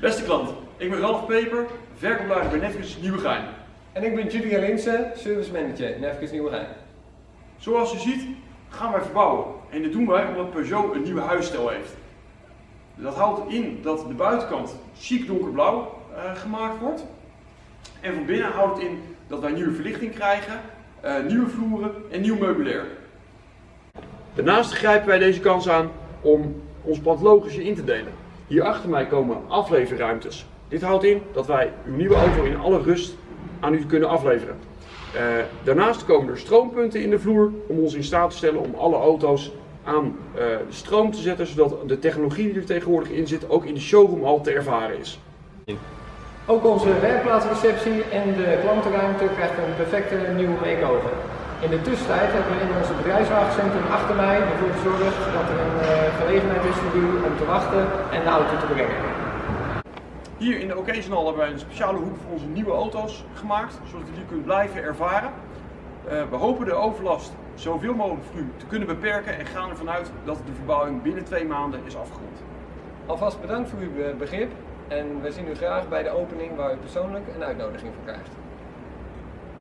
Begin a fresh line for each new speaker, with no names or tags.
Beste klant, ik ben Ralf Peper, verkoopleider bij Netflix Nieuwegein.
En ik ben Julia Linsen, service manager, Nefkes Nieuwegein.
Zoals u ziet gaan wij verbouwen en dit doen wij omdat Peugeot een nieuwe huisstijl heeft. Dat houdt in dat de buitenkant chic donkerblauw eh, gemaakt wordt. En van binnen houdt het in dat wij nieuwe verlichting krijgen, eh, nieuwe vloeren en nieuw meubilair. Daarnaast grijpen wij deze kans aan om ons pand logisch in te delen. Hier achter mij komen afleverruimtes. Dit houdt in dat wij uw nieuwe auto in alle rust aan u kunnen afleveren. Eh, daarnaast komen er stroompunten in de vloer om ons in staat te stellen om alle auto's aan eh, stroom te zetten, zodat de technologie die er tegenwoordig in zit ook in de showroom al te ervaren is.
Ook onze werkplaatsreceptie en de klantenruimte krijgen een perfecte nieuwe make-over. In de tussentijd hebben we in ons bedrijfswagencentrum achter mij ervoor gezorgd dat er een eh, gelegenheid is voor u om te wachten en de auto te brengen.
Hier in de Occasion Hall hebben wij een speciale hoek voor onze nieuwe auto's gemaakt, zodat u die kunt blijven ervaren. Eh, we hopen de overlast zoveel mogelijk voor u te kunnen beperken en gaan ervan uit dat de verbouwing binnen twee maanden is afgerond.
Alvast bedankt voor uw eh, begrip en we zien u graag bij de opening waar u persoonlijk een uitnodiging voor krijgt.